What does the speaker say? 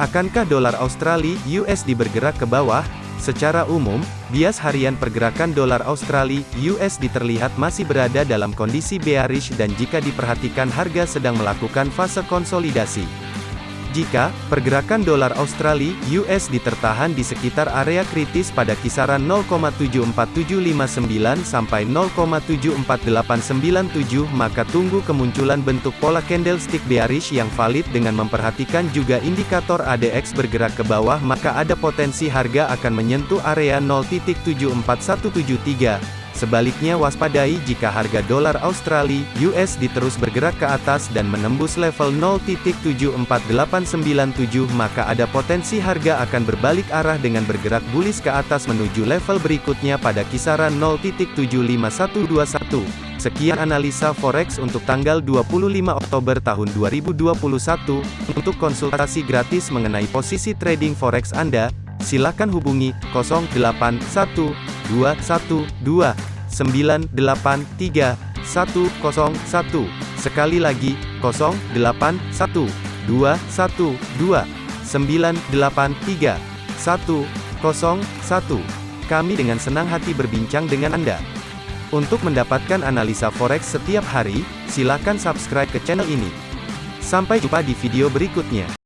Akankah dolar Australia USD bergerak ke bawah? Secara umum, bias harian pergerakan dolar Australia USD terlihat masih berada dalam kondisi bearish dan jika diperhatikan harga sedang melakukan fase konsolidasi. Jika pergerakan dolar Australia (US) ditertahan di sekitar area kritis pada kisaran 0,74759 sampai 0,74897 maka tunggu kemunculan bentuk pola candlestick bearish yang valid dengan memperhatikan juga indikator ADX bergerak ke bawah maka ada potensi harga akan menyentuh area 0.74173 Sebaliknya waspadai jika harga dolar Australia (USD) terus bergerak ke atas dan menembus level 0.74897 maka ada potensi harga akan berbalik arah dengan bergerak bullish ke atas menuju level berikutnya pada kisaran 0.75121. Sekian analisa forex untuk tanggal 25 Oktober tahun 2021. Untuk konsultasi gratis mengenai posisi trading forex Anda, silakan hubungi 081212 983 101. Sekali lagi, 081 212 983 101. Kami dengan senang hati berbincang dengan Anda. Untuk mendapatkan analisa forex setiap hari, silakan subscribe ke channel ini. Sampai jumpa di video berikutnya.